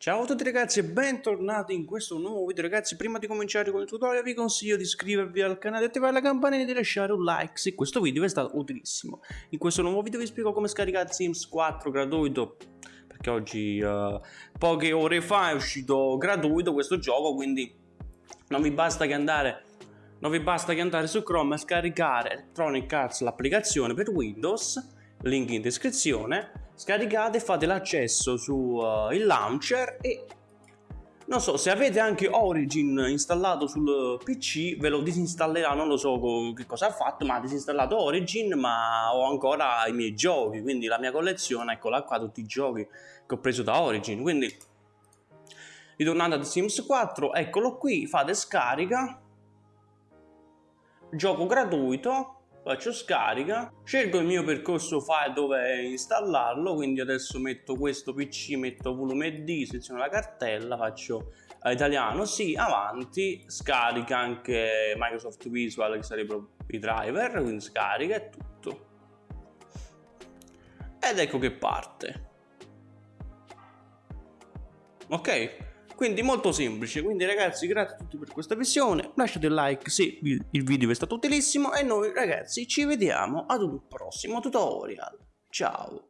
Ciao a tutti ragazzi e bentornati in questo nuovo video. Ragazzi prima di cominciare con il tutorial vi consiglio di iscrivervi al canale attivare la campanella e di lasciare un like se questo video vi è stato utilissimo. In questo nuovo video vi spiego come scaricare Sims 4 gratuito perché oggi uh, poche ore fa è uscito gratuito questo gioco quindi non vi basta che andare non vi basta che andare su Chrome a scaricare Electronic Arts l'applicazione per Windows link in descrizione scaricate fate l'accesso sul uh, launcher e non so se avete anche Origin installato sul PC ve lo disinstallerà non lo so che cosa ha fatto ma ha disinstallato Origin ma ho ancora i miei giochi quindi la mia collezione eccola qua tutti i giochi che ho preso da Origin. Quindi ritornando ad Sims 4 eccolo qui fate scarica gioco gratuito faccio scarica scelgo il mio percorso file dove installarlo quindi adesso metto questo pc metto volume d seleziono la cartella faccio eh, italiano sì avanti scarica anche microsoft visual che sarebbero i driver quindi scarica e tutto. Ed ecco che parte. Ok quindi molto semplice, quindi ragazzi grazie a tutti per questa visione, lasciate un like se il video vi è stato utilissimo e noi ragazzi ci vediamo ad un prossimo tutorial. Ciao!